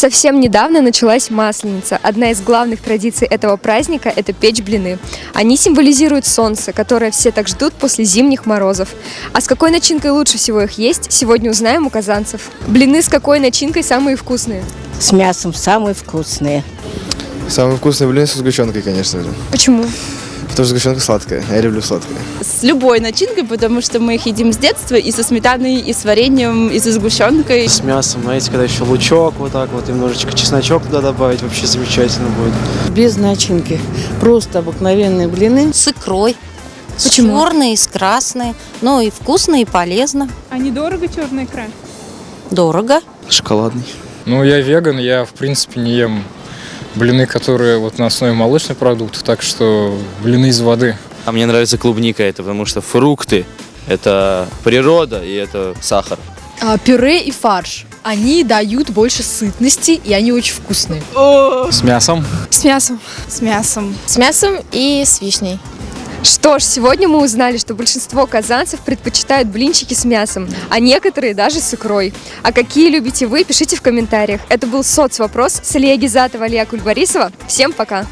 Совсем недавно началась Масленица. Одна из главных традиций этого праздника – это печь блины. Они символизируют солнце, которое все так ждут после зимних морозов. А с какой начинкой лучше всего их есть, сегодня узнаем у казанцев. Блины с какой начинкой самые вкусные? С мясом самые вкусные. Самые вкусные блины со сгущенкой, конечно же. Почему? Потому что сгущенка сладкая, я люблю сладкое. с любой начинкой, потому что мы их едим с детства и со сметаной, и с вареньем, и со сгущенкой. С мясом, знаете, когда еще лучок вот так вот, немножечко чесночок туда добавить, вообще замечательно будет. Без начинки. Просто обыкновенные блины. с икрой. Почему? С черной, с красной. Ну и вкусно, и полезно. А недорого черная икра? Дорого. Шоколадный. Ну, я веган, я, в принципе, не ем блины, которые вот на основе молочных продуктов, так что блины из воды. А мне нравится клубника это, потому что фрукты – это природа и это сахар. А, пюре и фарш. Они дают больше сытности, и они очень вкусные. С мясом. С мясом. С мясом. С мясом и с вишней. Что ж, сегодня мы узнали, что большинство казанцев предпочитают блинчики с мясом, а некоторые даже с икрой. А какие любите вы, пишите в комментариях. Это был соцвопрос с Илья Гизатова, Алия Кульбарисова. Всем пока!